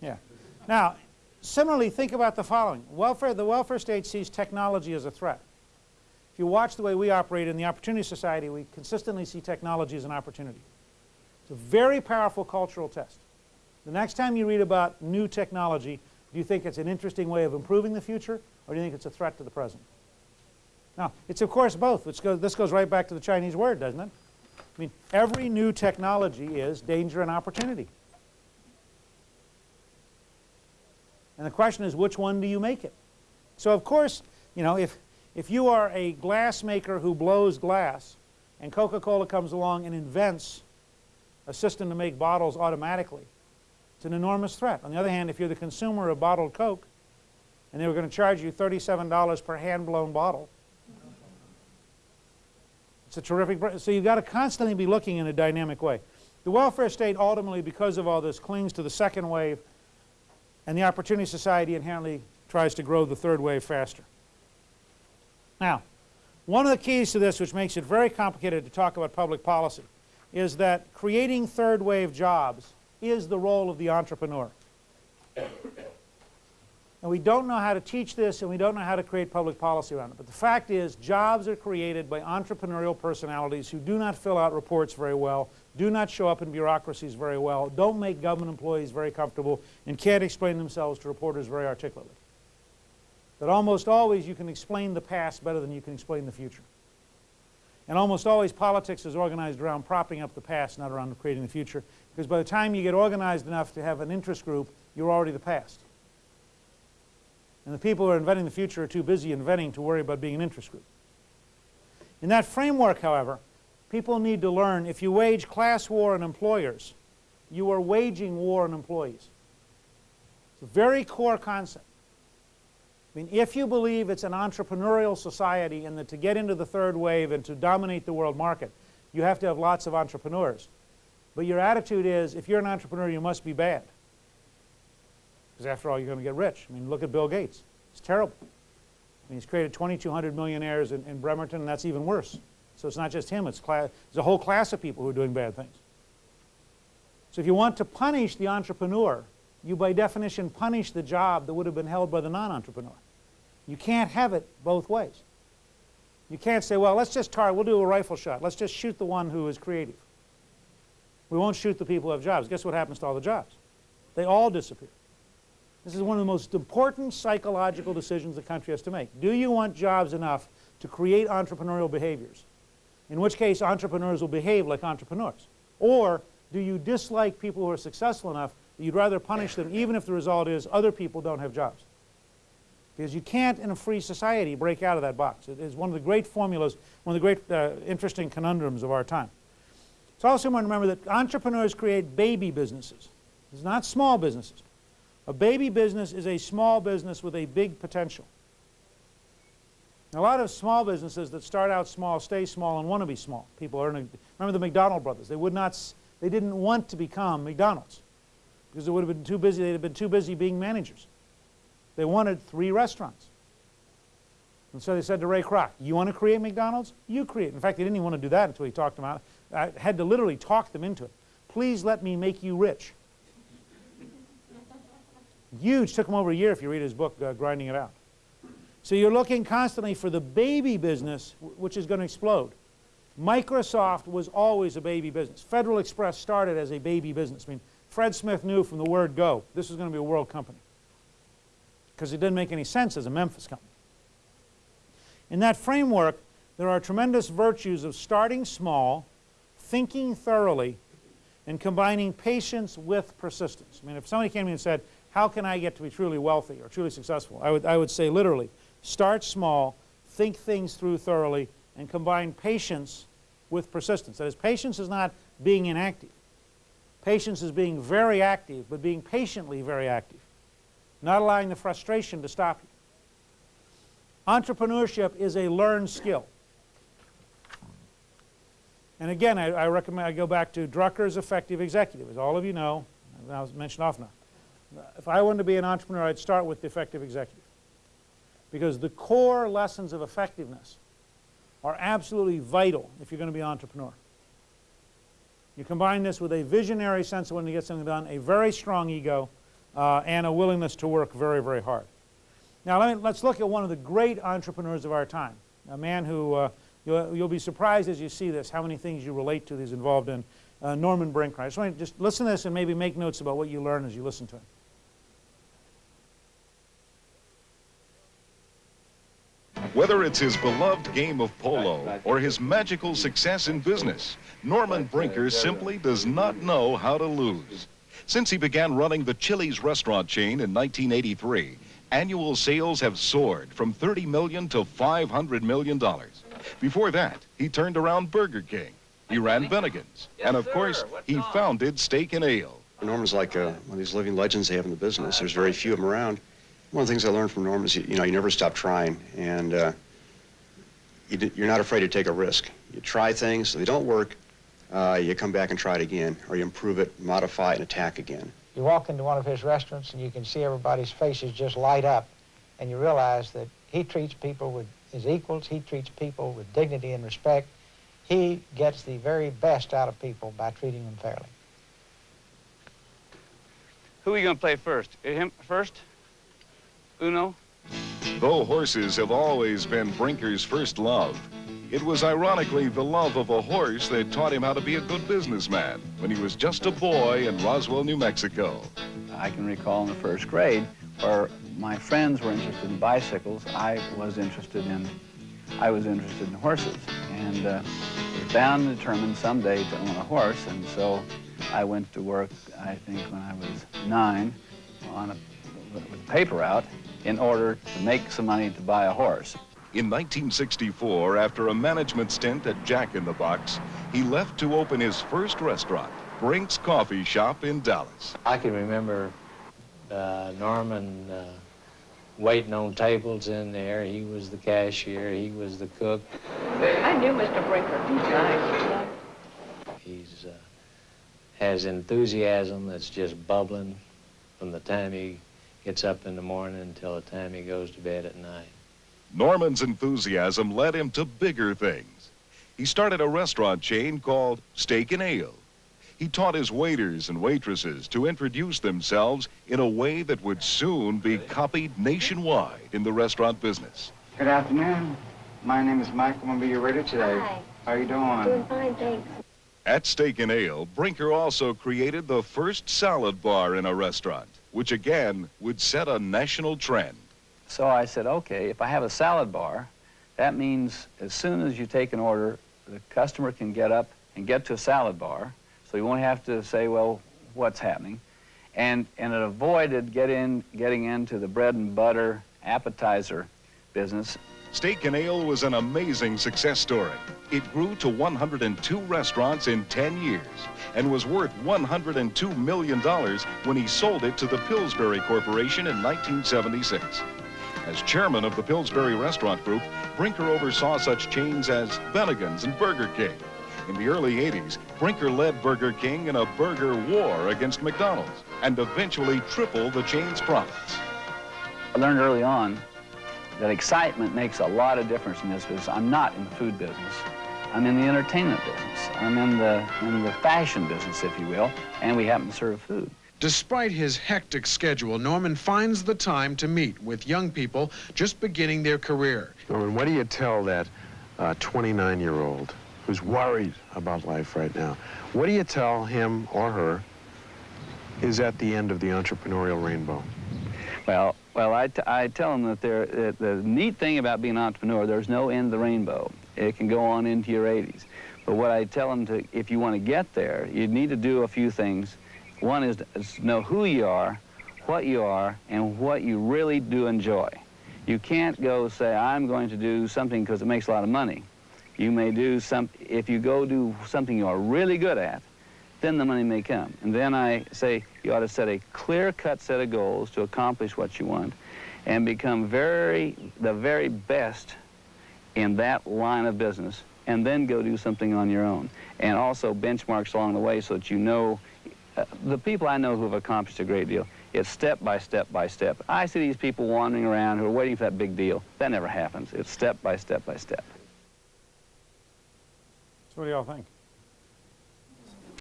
Yeah. Now, similarly, think about the following. Welfare, the welfare state sees technology as a threat. If you watch the way we operate in the Opportunity Society, we consistently see technology as an opportunity. It's a very powerful cultural test. The next time you read about new technology, do you think it's an interesting way of improving the future, or do you think it's a threat to the present? Now, it's of course both. This goes right back to the Chinese word, doesn't it? I mean, every new technology is danger and opportunity. And the question is, which one do you make it? So of course, you know, if, if you are a glass maker who blows glass, and Coca-Cola comes along and invents a system to make bottles automatically, it's an enormous threat. On the other hand, if you're the consumer of bottled Coke and they were going to charge you $37 per hand-blown bottle, it's a terrific, so you've got to constantly be looking in a dynamic way. The welfare state ultimately, because of all this, clings to the second wave, and the Opportunity Society inherently tries to grow the third wave faster. Now, one of the keys to this, which makes it very complicated to talk about public policy, is that creating third wave jobs is the role of the entrepreneur. And we don't know how to teach this and we don't know how to create public policy around it. But the fact is jobs are created by entrepreneurial personalities who do not fill out reports very well, do not show up in bureaucracies very well, don't make government employees very comfortable, and can't explain themselves to reporters very articulately. That almost always you can explain the past better than you can explain the future. And almost always politics is organized around propping up the past, not around creating the future. Because by the time you get organized enough to have an interest group, you're already the past. And the people who are inventing the future are too busy inventing to worry about being an interest group. In that framework, however, people need to learn if you wage class war on employers, you are waging war on employees. It's a very core concept. I mean, if you believe it's an entrepreneurial society and that to get into the third wave and to dominate the world market, you have to have lots of entrepreneurs. But your attitude is, if you're an entrepreneur, you must be bad. Because after all, you're going to get rich. I mean, look at Bill Gates. It's terrible. I mean, he's created 2,200 millionaires in, in Bremerton, and that's even worse. So it's not just him, it's class, there's a whole class of people who are doing bad things. So if you want to punish the entrepreneur, you by definition punish the job that would have been held by the non-entrepreneur. You can't have it both ways. You can't say, well, let's just target, we'll do a rifle shot. Let's just shoot the one who is creative. We won't shoot the people who have jobs. Guess what happens to all the jobs? They all disappear. This is one of the most important psychological decisions the country has to make. Do you want jobs enough to create entrepreneurial behaviors? In which case, entrepreneurs will behave like entrepreneurs. Or do you dislike people who are successful enough that You'd rather punish them even if the result is other people don't have jobs. Because you can't in a free society break out of that box. It is one of the great formulas, one of the great uh, interesting conundrums of our time. It's also important to remember that entrepreneurs create baby businesses. It's not small businesses. A baby business is a small business with a big potential. A lot of small businesses that start out small stay small and want to be small. People are, remember the McDonald brothers. They would not, they didn't want to become McDonald's because they would have been too busy, they'd have been too busy being managers. They wanted three restaurants. And so they said to Ray Kroc, you want to create McDonald's? You create. In fact, they didn't even want to do that until he talked them out. I had to literally talk them into it. Please let me make you rich. Huge. Took him over a year if you read his book, uh, Grinding It Out. So you're looking constantly for the baby business, which is going to explode. Microsoft was always a baby business. Federal Express started as a baby business. I mean, Fred Smith knew from the word go this was going to be a world company because it didn't make any sense as a Memphis company. In that framework, there are tremendous virtues of starting small, thinking thoroughly, and combining patience with persistence. I mean, if somebody came to me and said, how can I get to be truly wealthy or truly successful? I would, I would say literally, start small, think things through thoroughly, and combine patience with persistence. That is, patience is not being inactive. Patience is being very active, but being patiently very active, not allowing the frustration to stop you. Entrepreneurship is a learned skill. And again, I, I, recommend I go back to Drucker's Effective Executive. As all of you know, I was mentioned often. If I wanted to be an entrepreneur, I'd start with the effective executive. Because the core lessons of effectiveness are absolutely vital if you're going to be an entrepreneur. You combine this with a visionary sense of when to get something done, a very strong ego, uh, and a willingness to work very, very hard. Now let me, let's look at one of the great entrepreneurs of our time, a man who uh, you'll, you'll, be surprised as you see this how many things you relate to that he's involved in, uh, Norman want to just listen to this and maybe make notes about what you learn as you listen to him. Whether it's his beloved game of polo or his magical success in business, Norman Brinker simply does not know how to lose. Since he began running the Chili's restaurant chain in 1983, annual sales have soared from 30 million to 500 million dollars. Before that, he turned around Burger King. He ran Bennigan's. And of course, he founded Steak and Ale. Norman's like uh, one of these living legends they have in the business. There's very few of them around. One of the things I learned from Norm is, you, you know, you never stop trying, and uh, you you're not afraid to take a risk. You try things, if they don't work, uh, you come back and try it again, or you improve it, modify it, and attack again. You walk into one of his restaurants and you can see everybody's faces just light up, and you realize that he treats people with his equals, he treats people with dignity and respect. He gets the very best out of people by treating them fairly. Who are you going to play first? Him first? Uno? Though horses have always been Brinker's first love, it was ironically the love of a horse that taught him how to be a good businessman when he was just a boy in Roswell, New Mexico. I can recall in the first grade where my friends were interested in bicycles. I was interested in, I was interested in horses. And uh, was bound and determined someday to own a horse. And so I went to work, I think, when I was nine on a, with a paper route in order to make some money to buy a horse. In 1964, after a management stint at Jack in the Box, he left to open his first restaurant, Brink's Coffee Shop in Dallas. I can remember uh, Norman uh, waiting on tables in there. He was the cashier. He was the cook. I knew Mr. Brinker. He's nice. He's uh, has enthusiasm that's just bubbling from the time he gets up in the morning until the time he goes to bed at night. Norman's enthusiasm led him to bigger things. He started a restaurant chain called Steak and Ale. He taught his waiters and waitresses to introduce themselves in a way that would soon be copied nationwide in the restaurant business. Good afternoon. My name is Mike. I'm going to be your waiter today. Hi. How are you doing? Doing fine, thanks. At Steak and Ale, Brinker also created the first salad bar in a restaurant, which again would set a national trend. So I said, okay, if I have a salad bar, that means as soon as you take an order, the customer can get up and get to a salad bar, so you won't have to say, well, what's happening? And, and it avoided get in, getting into the bread and butter appetizer business. Steak and Ale was an amazing success story. It grew to 102 restaurants in 10 years and was worth $102 million when he sold it to the Pillsbury Corporation in 1976. As chairman of the Pillsbury Restaurant Group, Brinker oversaw such chains as Bennigan's and Burger King. In the early 80s, Brinker led Burger King in a burger war against McDonald's and eventually tripled the chain's profits. I learned early on that excitement makes a lot of difference in this business. I'm not in the food business. I'm in the entertainment business. I'm in the, in the fashion business, if you will, and we happen to serve food. Despite his hectic schedule, Norman finds the time to meet with young people just beginning their career. Norman, what do you tell that uh, 29-year-old who's worried about life right now? What do you tell him or her is at the end of the entrepreneurial rainbow? Well, well, I, I tell them that there, uh, the neat thing about being an entrepreneur, there's no end of the rainbow. It can go on into your 80s. But what I tell them to, if you want to get there, you need to do a few things. One is is to know who you are, what you are, and what you really do enjoy. You can't go say, I'm going to do something because it makes a lot of money. You may do some, if you go do something you are really good at, then the money may come. And then I say you ought to set a clear-cut set of goals to accomplish what you want and become very, the very best in that line of business and then go do something on your own. And also benchmarks along the way so that you know, uh, the people I know who have accomplished a great deal, it's step by step by step. I see these people wandering around who are waiting for that big deal. That never happens. It's step by step by step. So what do y'all think?